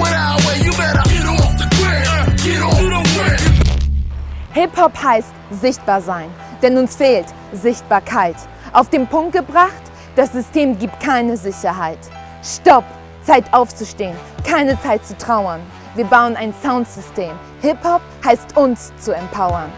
our way, you better get off the grid. Get off the grid. Hip-Hop heißt sichtbar sein, denn uns fehlt Sichtbarkeit. Auf den Punkt gebracht, das System gibt keine Sicherheit. Stopp! Zeit aufzustehen, keine Zeit zu trauern. Wir bauen ein Soundsystem. Hip-Hop heißt uns zu empowern.